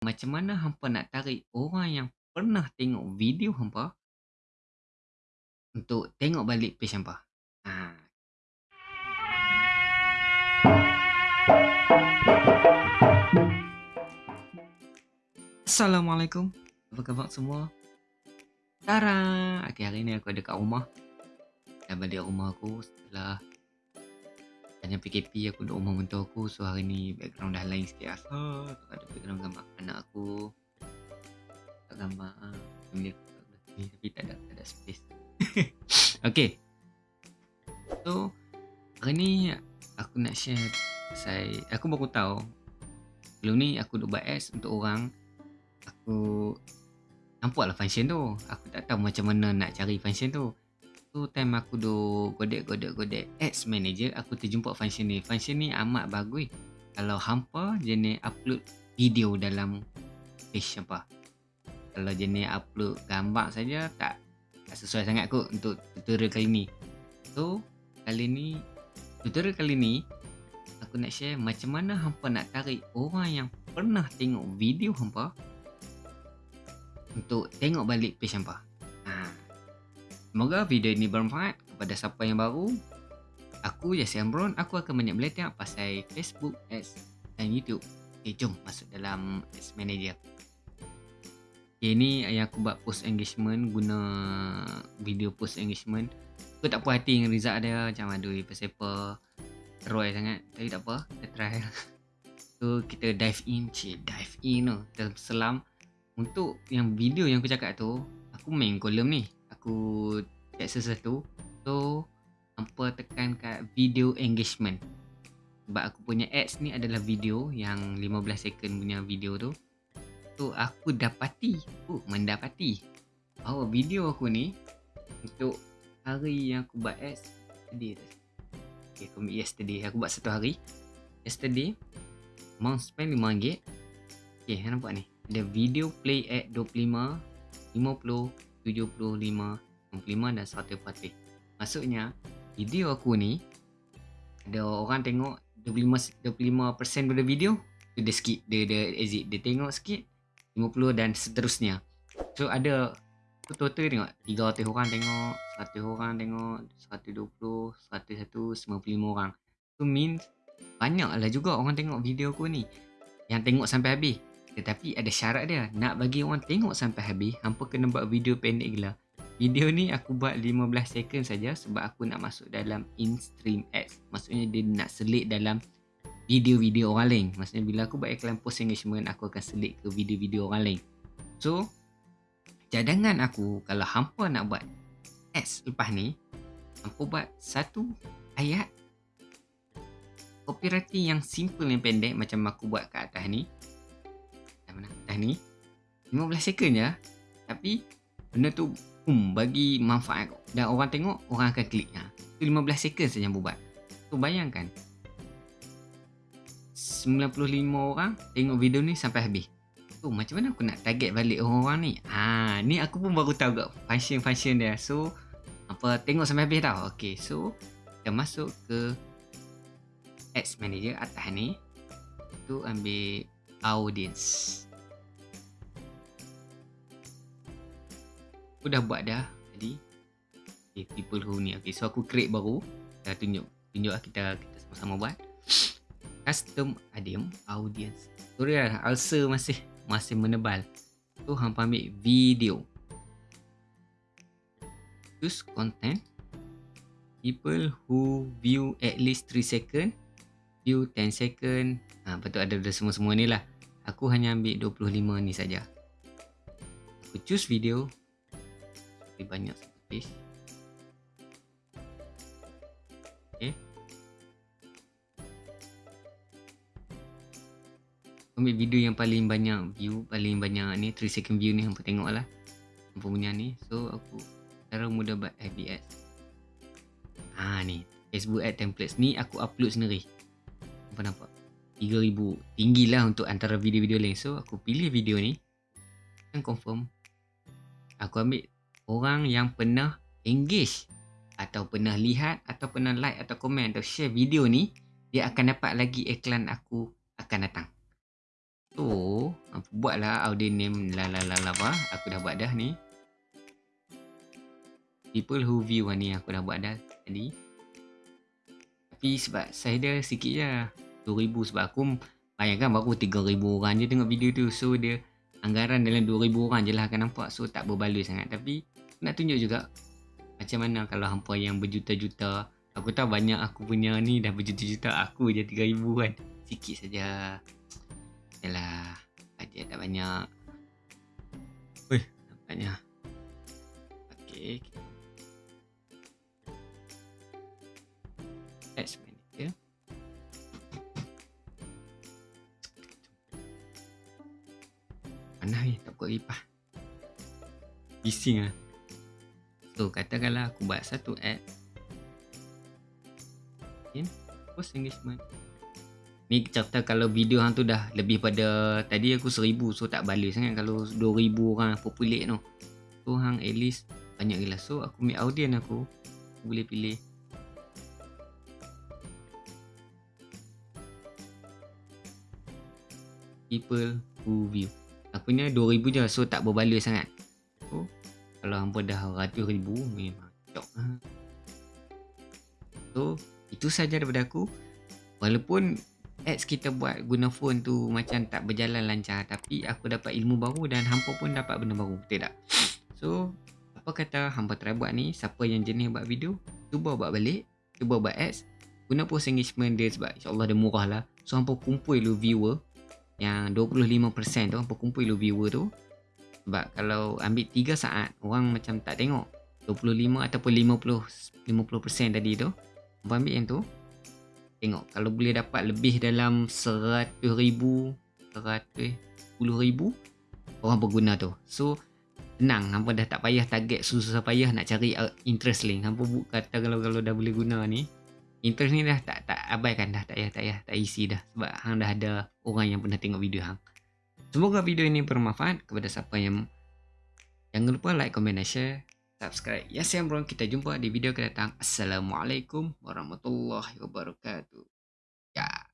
Macam mana hampa nak tarik orang yang pernah tengok video hampa untuk tengok balik page hampa? Ha. Assalamualaikum. Apa khabar semua? Tara. Okay, hari ni aku ada kat rumah. Dah balik rumah aku setelah banyak PKP aku duduk rumah mentua aku so hari ni background dah lain sikit asal ada background gambar anak aku. Tak gambar family aku tak boleh tapi tak ada tak ada space. Okay. So hari ni aku nak share saya aku baru tahu sebelum ni aku duduk buat ads untuk orang aku nampak lah function tu. Aku tak tahu macam mana nak cari function tu tu time aku do godek godek godek ads manager aku terjumpa function ni. Function ni amat bagus. Kalau hampa jenis upload video dalam page apa. Kalau jenis upload gambar saja tak tak sesuai sangat kot untuk tutorial kali ni. So kali ni tutorial kali ni aku nak share macam mana hampa nak tarik orang yang pernah tengok video hampa untuk tengok balik page hampa Semoga video ini bermanfaat kepada siapa yang baru. Aku Yassi Ambron, aku akan banyak belajar pasal Facebook, Ads dan YouTube. Okay, jom masuk dalam Ads Manager. Okay, ini yang aku buat post engagement guna video post engagement. Aku tak puas hati dengan result dia macam aduh pasal apa Roy sangat. Tapi tak apa, kita try. So kita dive in, cik dive in tu. Kita selam untuk yang video yang aku cakap tu, aku main kolom ni aku check sesuatu. So hampa tekan kat video engagement. Sebab aku punya ads ni adalah video yang 15 second punya video tu. So aku dapati oh mendapati bahawa video aku ni untuk hari yang aku buat ads yesterday okay, aku ambil yesterday. Aku buat satu hari. Yesterday amount spend RM5 ok nampak ni? Ada video play ad 25 50 75, 65 dan 140. Maksudnya video aku ni ada orang tengok 25 25% pada video tu dia skip dia dia exit dia tengok sikit 50 dan seterusnya. So ada total tengok 300 orang tengok, 100 orang tengok, 120, 101, 95 orang. Tu means banyaklah juga orang tengok video aku ni. Yang tengok sampai habis. Tetapi ada syarat dia. Nak bagi orang tengok sampai habis, hampa kena buat video pendek gila. Video ni aku buat 15 second saja sebab aku nak masuk dalam in-stream ads. Maksudnya dia nak selit dalam video-video orang lain. Maksudnya bila aku buat iklan post engagement, aku akan selit ke video-video orang lain. So, cadangan aku kalau hampa nak buat ads lepas ni, hampa buat satu ayat copywriting yang simple yang pendek macam aku buat kat atas ni mana dah ni 15 second je. Tapi benda tu um, bagi manfaat dan orang tengok orang akan klik. Ha. tu 15 second saja buat. Tu bayangkan. 95 orang tengok video ni sampai habis. Tu macam mana aku nak target balik orang-orang ni? Ha ni aku pun baru tahu kat function-function dia. So apa tengok sampai habis tau. Okey so kita masuk ke ads manager atas ni. Tu ambil audience. Aku dah buat dah tadi. Okay, people who ni. Okay, so aku create baru. Dah tunjuk. Tunjuk lah kita, kita sama-sama buat. Custom adim audience. Sorry lah, ulcer masih masih menebal. Tu hampa ambil video. Choose content. People who view at least 3 second. View 10 second. Ha, ada, ada semua-semua ni lah aku hanya ambil 25 ni saja. Aku choose video. Lebih banyak space. Okay. Ambil video yang paling banyak view, paling banyak ni 3 second view ni hampa tengok lah. Hampa punya ni. So aku cara mudah buat FBS. Ha ni. Facebook ad templates ni aku upload sendiri. Apa nampak? 3000 tinggi lah untuk antara video-video lain so aku pilih video ni dan confirm aku ambil orang yang pernah engage atau pernah lihat atau pernah like atau komen atau share video ni dia akan dapat lagi iklan aku akan datang so hampa buatlah audio name la la la la apa. Aku dah buat dah ni. People who view ni aku dah buat dah tadi. Tapi sebab saya dah sikit je. 2000 sebab aku bayangkan baru 3000 orang je tengok video tu. So dia anggaran dalam 2000 orang je lah akan nampak. So tak berbaloi sangat. Tapi nak tunjuk juga macam mana kalau hampa yang berjuta-juta. Aku tahu banyak aku punya ni dah berjuta-juta. Aku je 3000 kan. Sikit saja. Yalah, bajet tak banyak. Weh, nampaknya. Okey. Ads manager. Mana ni tak buat kipas. Bising ah. So, katakanlah aku buat satu ad. Okay. Post engagement. Ni cerita kalau video hang tu dah lebih pada tadi aku seribu so tak balik sangat kalau dua ribu orang populate tu. So hang at least banyak gila. So aku ambil audience aku, aku boleh pilih people who view. Aku ni 2000 je so tak berbaloi sangat. So kalau hampa dah ratus ribu memang cok. So itu saja daripada aku. Walaupun ads kita buat guna phone tu macam tak berjalan lancar tapi aku dapat ilmu baru dan hampa pun dapat benda baru betul tak so apa kata hampa try buat ni siapa yang jenis buat video cuba buat balik cuba buat ads guna post engagement dia sebab insyaAllah dia murah lah so hampa kumpul lu viewer yang 25% tu hampa kumpul lu viewer tu. Sebab kalau ambil 3 saat orang macam tak tengok. 25 ataupun 50 50% tadi tu hampa ambil yang tu Tengok. Kalau boleh dapat lebih dalam 100 ribu 100 ribu Orang berguna tu. So Tenang. Hampa dah tak payah target Susah payah nak cari uh, interest link. Hampa kata kalau kalau dah boleh guna ni Interest ni dah tak tak abaikan dah Tak payah tak payah tak isi dah Sebab hang dah ada Orang yang pernah tengok video hang Semoga video ini bermanfaat Kepada siapa yang Jangan lupa like, comment dan share subscribe. Ya, saya Bro. Kita jumpa di video kedatang. Assalamualaikum warahmatullahi wabarakatuh. Ya.